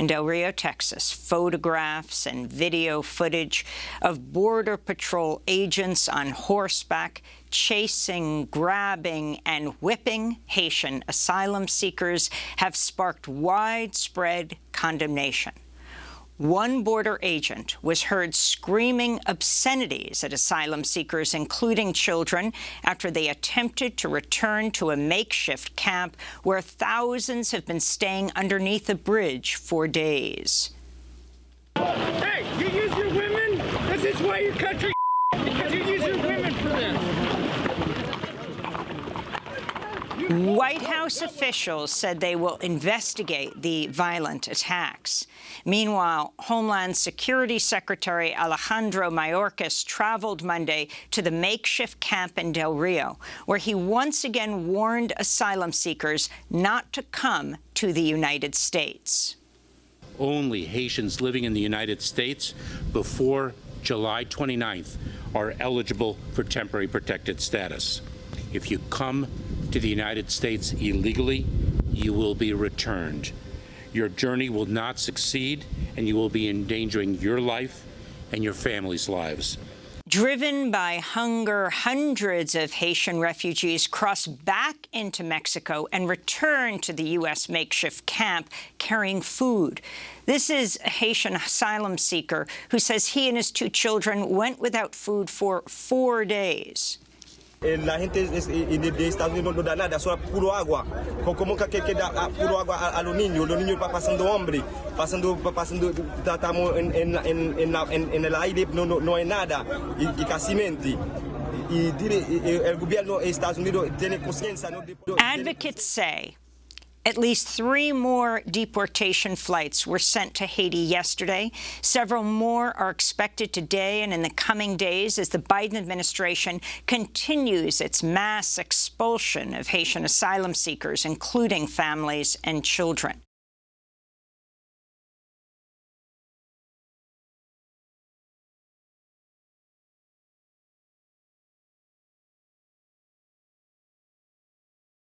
in Del Rio, Texas, photographs and video footage of Border Patrol agents on horseback chasing, grabbing, and whipping Haitian asylum seekers have sparked widespread condemnation. One border agent was heard screaming obscenities at asylum seekers, including children, after they attempted to return to a makeshift camp where thousands have been staying underneath a bridge for days. Hey, you use your women? This is why your country because you use your women for this. White House officials said they will investigate the violent attacks. Meanwhile, Homeland Security Secretary Alejandro Mayorkas traveled Monday to the makeshift camp in Del Rio, where he once again warned asylum seekers not to come to the United States. Only Haitians living in the United States before July 29th are eligible for temporary protected status. If you come to the United States illegally, you will be returned. Your journey will not succeed, and you will be endangering your life and your family's lives. Driven by hunger, hundreds of Haitian refugees crossed back into Mexico and returned to the U.S. makeshift camp carrying food. This is a Haitian asylum seeker who says he and his two children went without food for four days. Eh, la gente eh, de Estados Unidos no da nada, solo puro agua. Como que, da ah, puro agua a, a, los niños, los niños van pasando hambre, pasando, pasando, estamos en, en, en, en, el aire, no, no, no hay nada, y, y casi mente. Advocates say At least three more deportation flights were sent to Haiti yesterday. Several more are expected today and in the coming days as the Biden administration continues its mass expulsion of Haitian asylum seekers, including families and children.